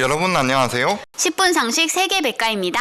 여러분 안녕하세요. 10분 상식 세계 백과입니다.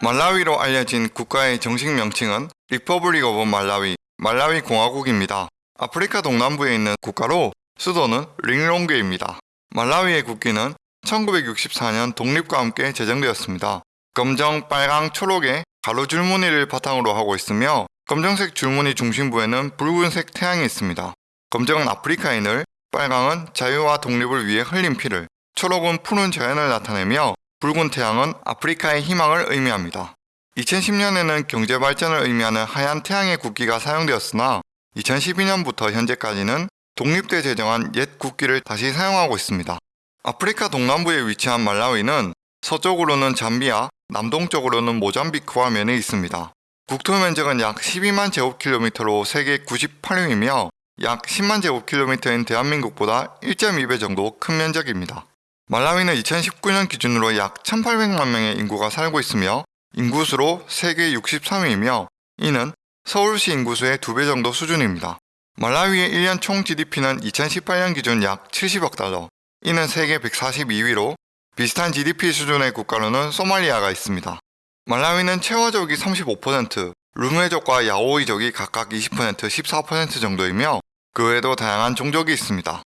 말라위로 알려진 국가의 정식 명칭은 Republic of Malawi, 말라위 공화국입니다. 아프리카 동남부에 있는 국가로 수도는 릴롱궤입니다. 말라위의 국기는 1964년 독립과 함께 제정되었습니다. 검정, 빨강, 초록의 가로 줄무늬를 바탕으로 하고 있으며 검정색 줄무늬 중심부에는 붉은색 태양이 있습니다. 검정은 아프리카인을, 빨강은 자유와 독립을 위해 흘린 피를, 초록은 푸른 자연을 나타내며 붉은 태양은 아프리카의 희망을 의미합니다. 2010년에는 경제 발전을 의미하는 하얀 태양의 국기가 사용되었으나 2012년부터 현재까지는 독립때 제정한 옛 국기를 다시 사용하고 있습니다. 아프리카 동남부에 위치한 말라위는 서쪽으로는 잠비아, 남동쪽으로는 모잠비크와 면에 있습니다. 국토 면적은 약 12만 제곱킬로미터로 세계 98위이며 약 10만 제곱킬로미터인 대한민국보다 1.2배 정도 큰 면적입니다. 말라위는 2019년 기준으로 약 1,800만 명의 인구가 살고 있으며 인구수로 세계 63위이며 이는 서울시 인구수의 2배 정도 수준입니다. 말라위의 1년 총 GDP는 2018년 기준 약 70억 달러, 이는 세계 142위로 비슷한 GDP 수준의 국가로는 소말리아가 있습니다. 말라위는 체화족이 35%, 루메족과 야오이족이 각각 20%, 14% 정도이며 그 외에도 다양한 종족이 있습니다.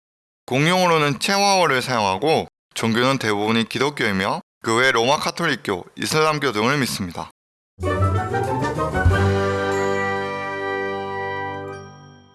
공용어로는 체화어를 사용하고 종교는 대부분이 기독교이며 그 외 로마 카톨릭교, 이슬람교 등을 믿습니다.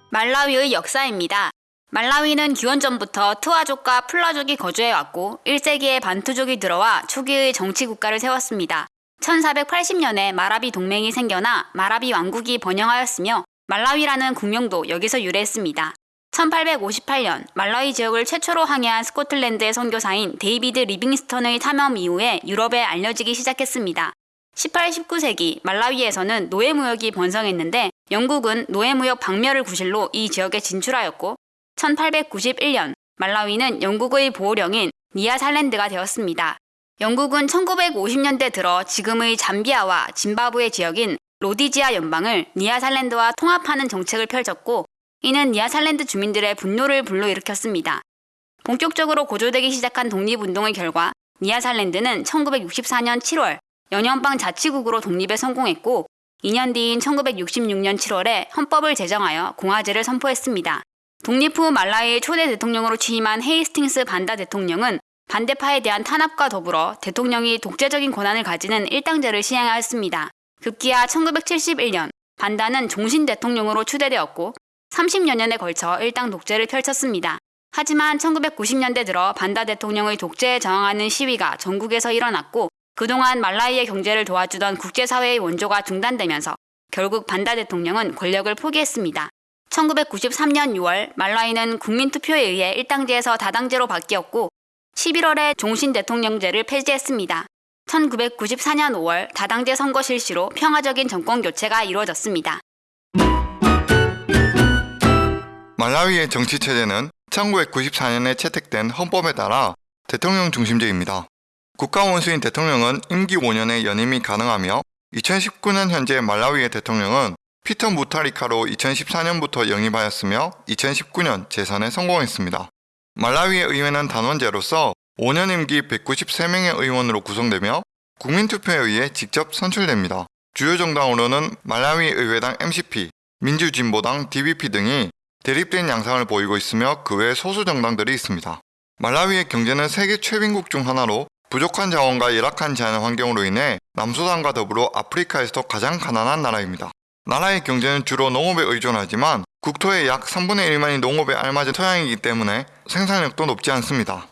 말라위의 역사입니다. 말라위는 기원전부터 트와족과 풀라족이 거주해왔고 1세기에 반투족이 들어와 초기의 정치 국가를 세웠습니다. 1480년에 마라비 동맹이 생겨나 마라비 왕국이 번영하였으며 말라위라는 국명도 여기서 유래했습니다. 1858년 말라위 지역을 최초로 항해한 스코틀랜드의 선교사인 데이비드 리빙스턴의 탐험 이후에 유럽에 알려지기 시작했습니다. 18, 19세기 말라위에서는 노예무역이 번성했는데 영국은 노예무역 박멸을 구실로 이 지역에 진출하였고 1891년 말라위는 영국의 보호령인 니아살랜드가 되었습니다. 영국은 1950년대 들어 지금의 잠비아와 짐바브웨 지역인 로디지아 연방을 니아살랜드와 통합하는 정책을 펼쳤고 이는 니아살랜드 주민들의 분노를 불러일으켰습니다. 본격적으로 고조되기 시작한 독립운동의 결과 니아살랜드는 1964년 7월 연연방 자치국으로 독립에 성공했고 2년 뒤인 1966년 7월에 헌법을 제정하여 공화제를 선포했습니다. 독립 후 말라위의 초대 대통령으로 취임한 헤이스팅스 반다 대통령은 반대파에 대한 탄압과 더불어 대통령이 독재적인 권한을 가지는 일당제를 시행하였습니다. 급기야 1971년 반다는 종신 대통령으로 추대되었고 30여 년에 걸쳐 일당 독재를 펼쳤습니다. 하지만 1990년대 들어 반다 대통령의 독재에 저항하는 시위가 전국에서 일어났고 그동안 말라위의 경제를 도와주던 국제사회의 원조가 중단되면서 결국 반다 대통령은 권력을 포기했습니다. 1993년 6월 말라위는 국민투표에 의해 일당제에서 다당제로 바뀌었고 11월에 종신 대통령제를 폐지했습니다. 1994년 5월 다당제 선거 실시로 평화적인 정권 교체가 이루어졌습니다. 말라위의 정치 체제는 1994년에 채택된 헌법에 따라 대통령 중심제입니다. 국가 원수인 대통령은 임기 5년의 연임이 가능하며 2019년 현재 말라위의 대통령은 피터 무타리카로 2014년부터 영입하였으며 2019년 재선에 성공했습니다. 말라위의 의회는 단원제로서 5년 임기 193명의 의원으로 구성되며 국민투표에 의해 직접 선출됩니다. 주요 정당으로는 말라위 의회당 MCP, 민주진보당 DBP 등이 대립된 양상을 보이고 있으며 그 외 소수 정당들이 있습니다. 말라위의 경제는 세계 최빈국 중 하나로 부족한 자원과 열악한 자연 환경으로 인해 남수단과 더불어 아프리카에서도 가장 가난한 나라입니다. 나라의 경제는 주로 농업에 의존하지만 국토의 약 3분의 1만이 농업에 알맞은 토양이기 때문에 생산력도 높지 않습니다.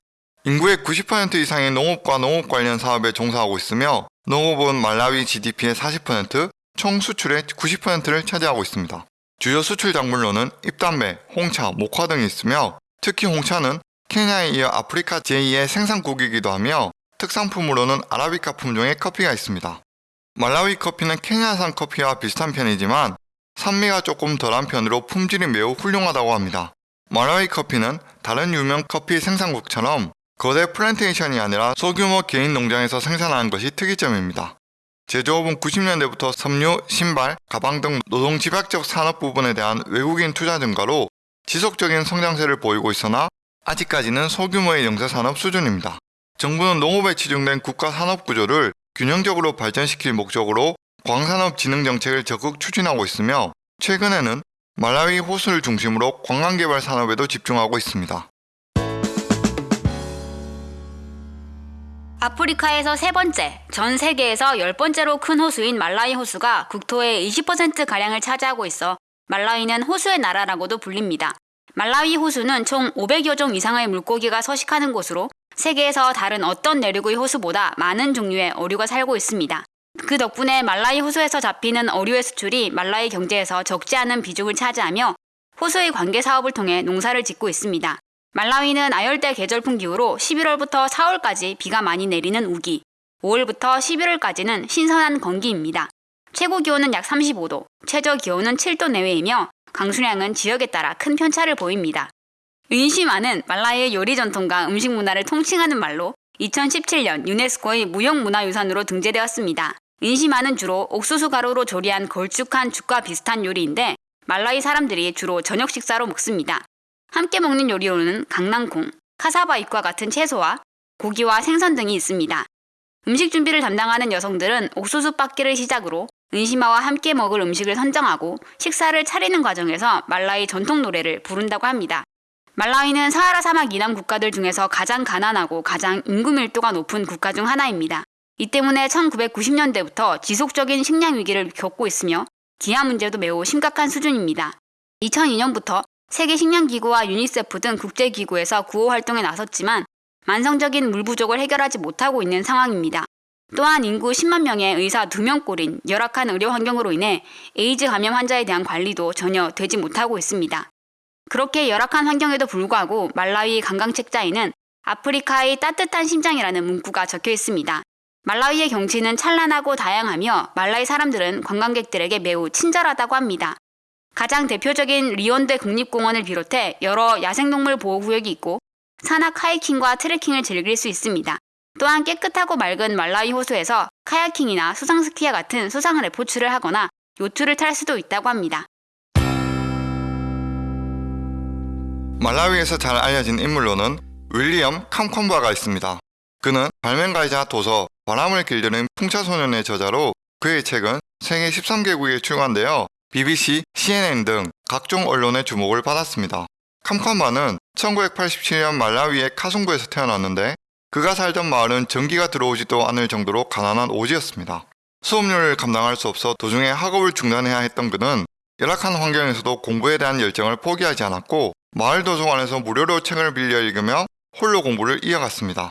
인구의 90% 이상이 농업과 농업 관련 사업에 종사하고 있으며 농업은 말라위 GDP의 40%, 총 수출의 90%를 차지하고 있습니다. 주요 수출 작물로는 잎담배, 홍차, 목화 등이 있으며 특히 홍차는 케냐에 이어 아프리카 제2의 생산국이기도 하며 특산품으로는 아라비카 품종의 커피가 있습니다. 말라위 커피는 케냐산 커피와 비슷한 편이지만 산미가 조금 덜한 편으로 품질이 매우 훌륭하다고 합니다. 말라위 커피는 다른 유명 커피 생산국처럼 거대 플랜테이션이 아니라 소규모 개인 농장에서 생산하는 것이 특이점입니다. 제조업은 90년대부터 섬유, 신발, 가방 등 노동 집약적 산업 부분에 대한 외국인 투자 증가로 지속적인 성장세를 보이고 있으나 아직까지는 소규모의 영세산업 수준입니다. 정부는 농업에 치중된 국가 산업 구조를 균형적으로 발전시킬 목적으로 광산업 진흥 정책을 적극 추진하고 있으며 최근에는 말라위 호수를 중심으로 관광개발 산업에도 집중하고 있습니다. 아프리카에서 세 번째, 전 세계에서 열 번째로 큰 호수인 말라위 호수가 국토의 20%가량을 차지하고 있어 말라위는 호수의 나라라고도 불립니다. 말라위 호수는 총 500여 종 이상의 물고기가 서식하는 곳으로 세계에서 다른 어떤 내륙의 호수보다 많은 종류의 어류가 살고 있습니다. 그 덕분에 말라위 호수에서 잡히는 어류의 수출이 말라위 경제에서 적지 않은 비중을 차지하며 호수의 관계 사업을 통해 농사를 짓고 있습니다. 말라위는 아열대 계절풍 기후로 11월부터 4월까지 비가 많이 내리는 우기, 5월부터 11월까지는 신선한 건기입니다. 최고 기온은 약 35도, 최저 기온은 7도 내외이며 강수량은 지역에 따라 큰 편차를 보입니다. 은시마는 말라위의 요리 전통과 음식 문화를 통칭하는 말로 2017년 유네스코의 무형문화유산으로 등재되었습니다. 은시마는 주로 옥수수 가루로 조리한 걸쭉한 죽과 비슷한 요리인데 말라위 사람들이 주로 저녁 식사로 먹습니다. 함께 먹는 요리로는 강낭콩, 카사바 잎과 같은 채소와 고기와 생선 등이 있습니다. 음식 준비를 담당하는 여성들은 옥수수 빻기를 시작으로 은시마와 함께 먹을 음식을 선정하고 식사를 차리는 과정에서 말라위 전통 노래를 부른다고 합니다. 말라위는 사하라 사막 이남 국가들 중에서 가장 가난하고 가장 인구 밀도가 높은 국가 중 하나입니다. 이 때문에 1990년대부터 지속적인 식량 위기를 겪고 있으며 기아 문제도 매우 심각한 수준입니다. 2002년부터 세계 식량기구와 유니세프 등 국제기구에서 구호 활동에 나섰지만 만성적인 물 부족을 해결하지 못하고 있는 상황입니다. 또한 인구 10만 명의 의사 2명꼴인 열악한 의료 환경으로 인해 에이즈 감염 환자에 대한 관리도 전혀 되지 못하고 있습니다. 그렇게 열악한 환경에도 불구하고 말라위 관광 책자에는 아프리카의 따뜻한 심장이라는 문구가 적혀 있습니다. 말라위의 경치는 찬란하고 다양하며 말라위 사람들은 관광객들에게 매우 친절하다고 합니다. 가장 대표적인 리원데 국립공원을 비롯해 여러 야생동물 보호구역이 있고 산악 하이킹과 트레킹을 즐길 수 있습니다. 또한 깨끗하고 맑은 말라위 호수에서 카야킹이나 수상 스키와 같은 수상 레포츠를 하거나 요트를 탈 수도 있다고 합니다. 말라위에서 잘 알려진 인물로는 윌리엄 캄콘바가 있습니다. 그는 발명가이자 도서 바람을 길드는 풍차소년의 저자로 그의 책은 세계 13개국에 출간되어 BBC, CNN 등 각종 언론의 주목을 받았습니다. 캄캄바는 1987년 말라위의 카송구에서 태어났는데 그가 살던 마을은 전기가 들어오지도 않을 정도로 가난한 오지였습니다. 수업료를 감당할 수 없어 도중에 학업을 중단해야 했던 그는 열악한 환경에서도 공부에 대한 열정을 포기하지 않았고 마을 도서관에서 무료로 책을 빌려 읽으며 홀로 공부를 이어갔습니다.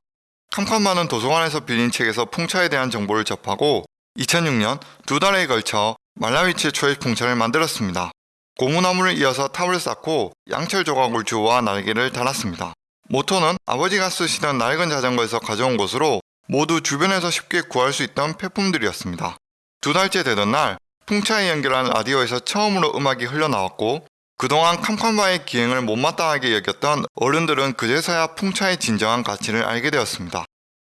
캄캄바는 도서관에서 빌린 책에서 풍차에 대한 정보를 접하고 2006년 두 달에 걸쳐 말라위 최초의 풍차를 만들었습니다. 고무나무를 이어서 탑을 쌓고 양철 조각을 주워 날개를 달았습니다. 모터는 아버지가 쓰시던 낡은 자전거에서 가져온 것으로 모두 주변에서 쉽게 구할 수 있던 폐품들이었습니다. 두 달째 되던 날 풍차에 연결한 라디오에서 처음으로 음악이 흘러나왔고 그동안 캄캄바의 기행을 못마땅하게 여겼던 어른들은 그제서야 풍차의 진정한 가치를 알게 되었습니다.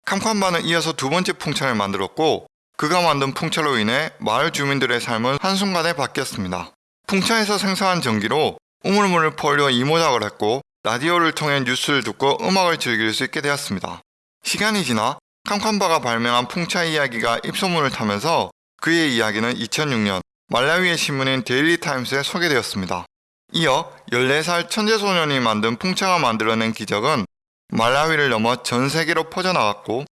캄캄바는 이어서 두 번째 풍차를 만들었고 그가 만든 풍차로 인해 마을 주민들의 삶은 한순간에 바뀌었습니다. 풍차에서 생산한 전기로 우물물을 퍼올려 이모작을 했고 라디오를 통해 뉴스를 듣고 음악을 즐길 수 있게 되었습니다. 시간이 지나 캄쾀바가 발명한 풍차 이야기가 입소문을 타면서 그의 이야기는 2006년 말라위의 신문인 데일리 타임스에 소개되었습니다. 이어 14살 천재 소년이 만든 풍차가 만들어낸 기적은 말라위를 넘어 전 세계로 퍼져나갔고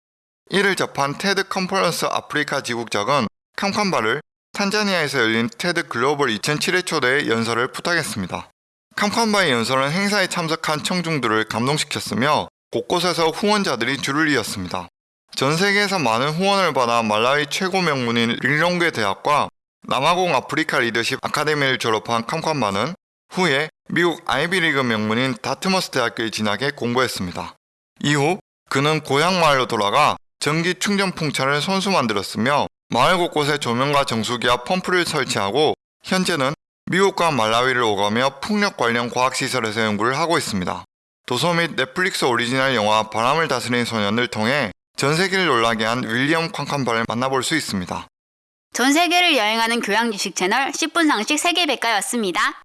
이를 접한 테드 컨퍼런스 아프리카 지국장은 캄쾀바를 탄자니아에서 열린 테드 글로벌 2007회 초대의 연설을 부탁했습니다. 캄쾀바의 연설은 행사에 참석한 청중들을 감동시켰으며 곳곳에서 후원자들이 줄을 이었습니다. 전 세계에서 많은 후원을 받아 말라위 최고 명문인 릴롱궤 대학과 남아공 아프리카 리더십 아카데미를 졸업한 캄쾀바는 후에 미국 아이비리그 명문인 다트머스 대학교에 진학해 공부했습니다. 이후 그는 고향 마을로 돌아가 전기 충전 풍차를 손수 만들었으며 마을 곳곳에 조명과 정수기와 펌프를 설치하고 현재는 미국과 말라위를 오가며 풍력 관련 과학시설에서 연구를 하고 있습니다. 도서 및 넷플릭스 오리지널 영화 바람을 다스리는 소년을 통해 전 세계를 놀라게 한 윌리엄 캄쾀바를 만나볼 수 있습니다. 전 세계를 여행하는 교양 지식 채널 10분 상식 세계 백과였습니다.